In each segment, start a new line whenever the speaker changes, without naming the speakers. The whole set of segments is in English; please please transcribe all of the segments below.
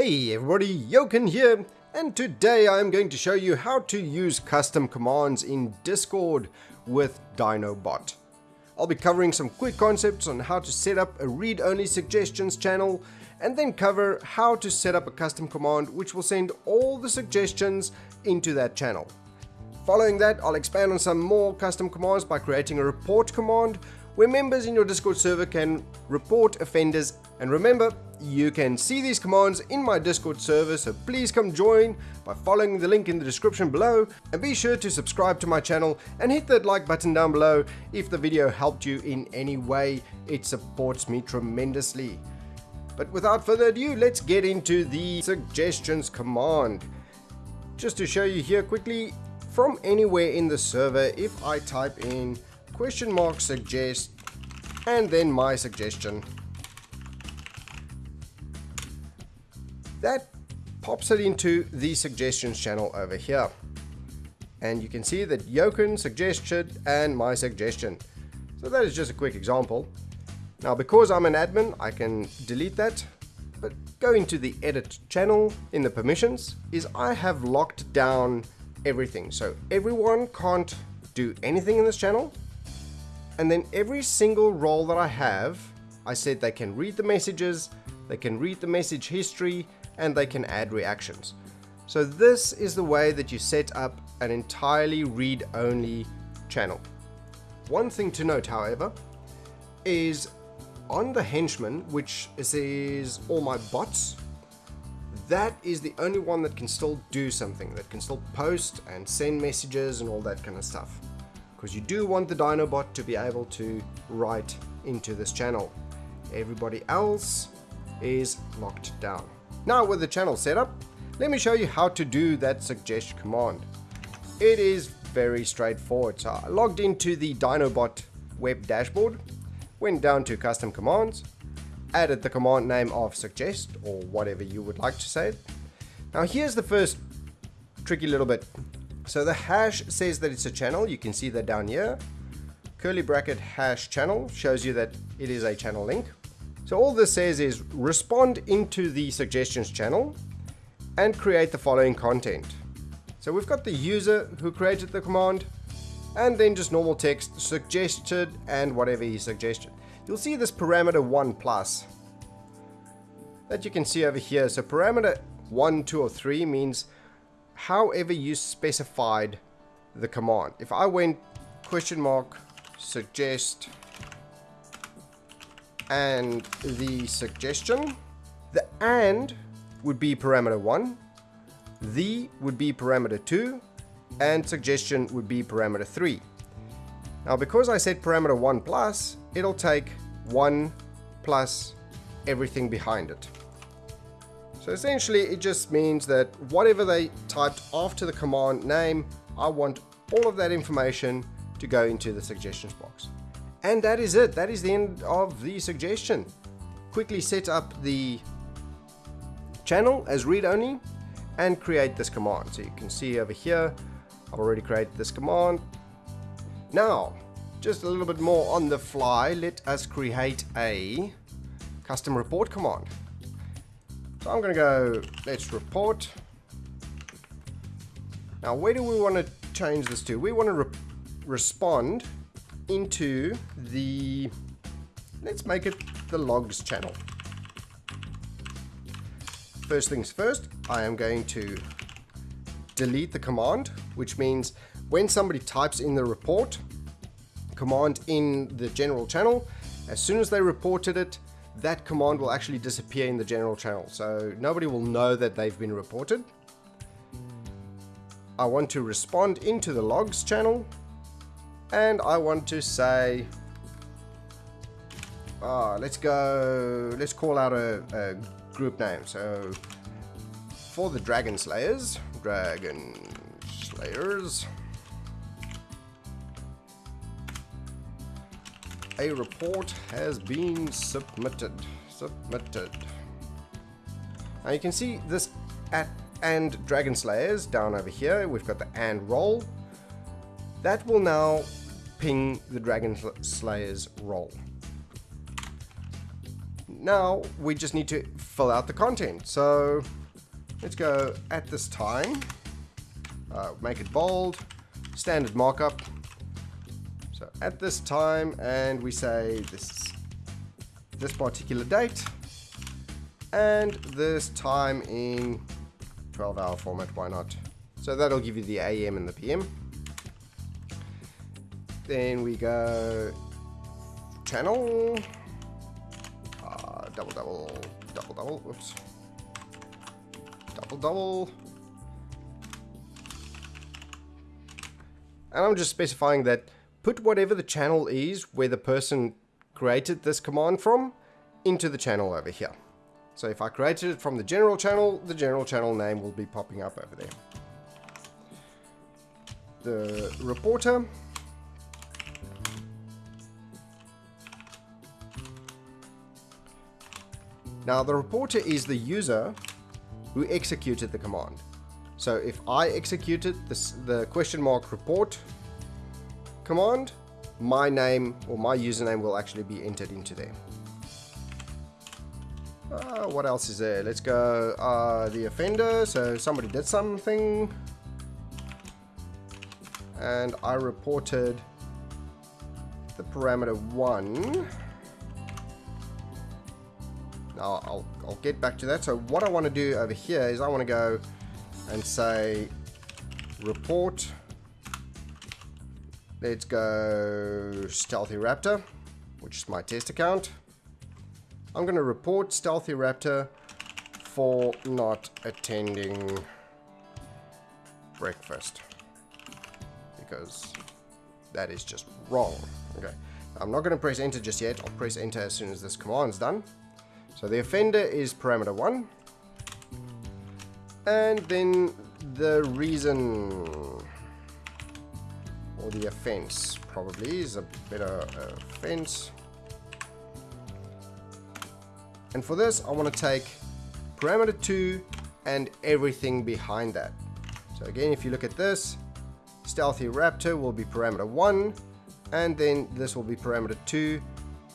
Hey everybody, Jochen here, and today I'm going to show you how to use custom commands in Discord with Dyno bot. I'll be covering some quick concepts on how to set up a read-only suggestions channel, and then cover how to set up a custom command which will send all the suggestions into that channel. Following that, I'll expand on some more custom commands by creating a report command where members in your Discord server can report offenders. And remember, you can see these commands in my Discord server, so please come join by following the link in the description below. And be sure to subscribe to my channel and hit that like button down below if the video helped you in any way. It supports me tremendously. But without further ado, let's get into the suggestions command. Just to show you here quickly, from anywhere in the server if I type in question mark suggest and then my suggestion. That pops it into the suggestions channel over here. And you can see that Jochen suggested and my suggestion. So that is just a quick example. Now because I'm an admin, I can delete that. But going to the edit channel in the permissions is I have locked down everything. So everyone can't do anything in this channel. And then every single role that I have, I said they can read the messages, they can read the message history, and they can add reactions. So this is the way that you set up an entirely read-only channel. One thing to note, however, is on the henchman, which is all my bots, that is the only one that can still do something, that can still post and send messages and all that kind of stuff. Because you do want the Dyno bot to be able to write into this channel. Everybody else is locked down. Now with the channel set up, let me show you how to do that suggest command. It is very straightforward. So I logged into the Dyno bot web dashboard, went down to custom commands, added the command name of suggest or whatever you would like to say. Now here's the first tricky little bit. So the hash says that it's a channel. You can see that down here. Curly bracket hash channel shows you that it is a channel link. So all this says is respond into the suggestions channel and create the following content. So we've got the user who created the command and then just normal text suggested and whatever he suggested you'll see this parameter 1 plus that you can see over here. So parameter 1, 2, or 3 means however you specified the command. If I went question mark suggest and the suggestion, the and would be parameter 1, the would be parameter 2, and suggestion would be parameter 3. Now because I set parameter 1 plus, it'll take 1 plus everything behind it. So essentially it just means that whatever they typed after the command name, I want all of that information to go into the suggestions box. And that is it. That is the end of the suggestion. Quickly set up the channel as read-only and create this command. So you can see over here, I've already created this command. Now, just a little bit more on the fly, let us create a custom report command. So I'm going to go, let's report. Now, where do we want to change this to? We want to re respond into the, let's make it the logs channel. First things first, I am going to delete the command, which means when somebody types in the report, command in the general channel, as soon as they reported it, that command will actually disappear in the general channel. So nobody will know that they've been reported. I want to respond into the logs channel and I want to say uh, let's go let's call out a, a, group name so for the dragon slayers dragon slayers a report has been submitted. Submitted. Now you can see this at and Dragon Slayers down over here. We've got the and role. That will now ping the Dragon Slayers role. now we just need to fill out the content. So let's go at this time, uh, make it bold, standard markup. So at this time, and we say this this particular date, and this time in 12 hour format, why not? So that'll give you the AM and the PM. Then we go channel, uh, double, double, double, double, whoops, double, double. And I'm just specifying that put whatever the channel is where the person created this command from into the channel over here. So if I created it from the general channel, the general channel name will be popping up over there. The reporter. Now the reporter is the user who executed the command. So if I executed this, the question mark report command, my name or my username will actually be entered into there. Uh, what else is there? Let's go uh, the offender. So somebody did something and I reported the parameter 1. Now I'll, I'll get back to that. So what I want to do over here is I want to go and say report let's go stealthy raptor which is my test account. I'm gonna report stealthy raptor for not attending breakfast because that is just wrong. Okay. I'm not gonna press enter just yet. I'll press enter as soon as this command's done. So the offender is parameter 1 and then the reason or the offense probably is a better uh, offense. And for this, I want to take parameter 2 and everything behind that. So again, if you look at this, Stealthy Raptor will be parameter 1, and then this will be parameter 2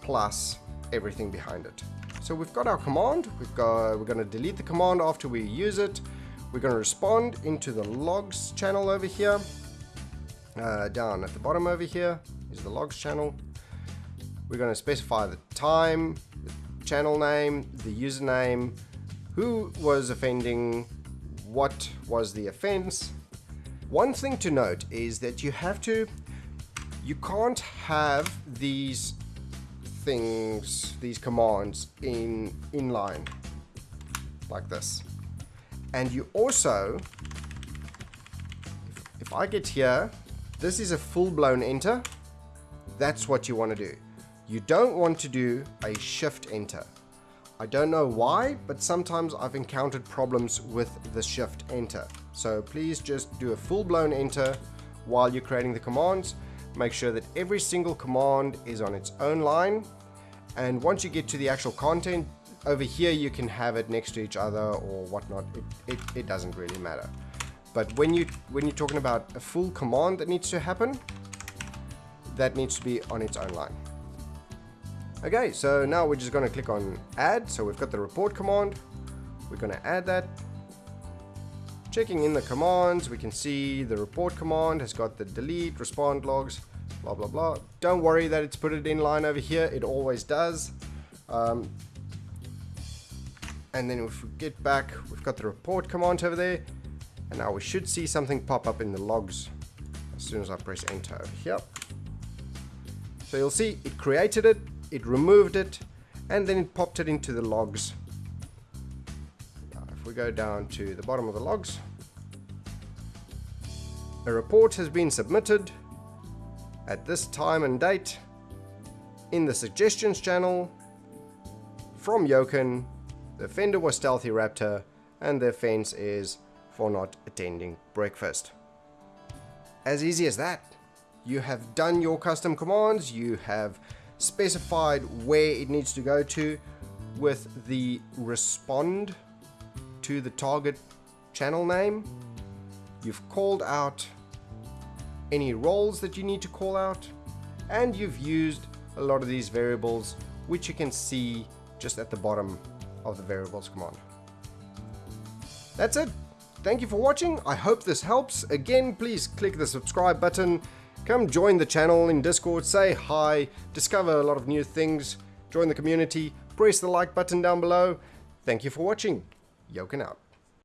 plus everything behind it. So we've got our command, we've got, we're going to delete the command after we use it, we're going to respond into the logs channel over here. Uh, down at the bottom over here is the logs channel. We're going to specify the time, the channel name, the username, who was offending, what was the offense. One thing to note is that you have to, you can't have these things, these commands in inline like this. And you also, if, if I get here, this is a full-blown enter. That's what you want to do. You don't want to do a shift enter. I don't know why, but sometimes I've encountered problems with the shift enter. So please just do a full-blown enter while you're creating the commands. Make sure that every single command is on its own line. And once you get to the actual content, over here you can have it next to each other or whatnot it, it, it, doesn't really matter but when you when you're talking about a full command that needs to happen that needs to be on its own line. Okay so now we're just going to click on add. So we've got the report command. We're going to add that. Checking in the commands we can see the report command has got the delete respond logs blah blah blah. Don't worry that it's put it in line over here. It always does. Um, and then if we get back we've got the report command over there and now we should see something pop up in the logs as soon as I press enter. Over here so you'll see it created it it removed it and then it popped it into the logs. Now if we go down to the bottom of the logs a report has been submitted at this time and date in the suggestions channel from Yoken the offender was Stealthy Raptor, and the offense is for not attending breakfast. As easy as that. You have done your custom commands, you have specified where it needs to go to with the respond to the target channel name. You've called out any roles that you need to call out, and you've used a lot of these variables which you can see just at the bottom of the variables command. That's it. Thank you for watching. I hope this helps. Again, please click the subscribe button. Come join the channel in Discord, say hi, discover a lot of new things, join the community, press the like button down below. Thank you for watching. Yoken out.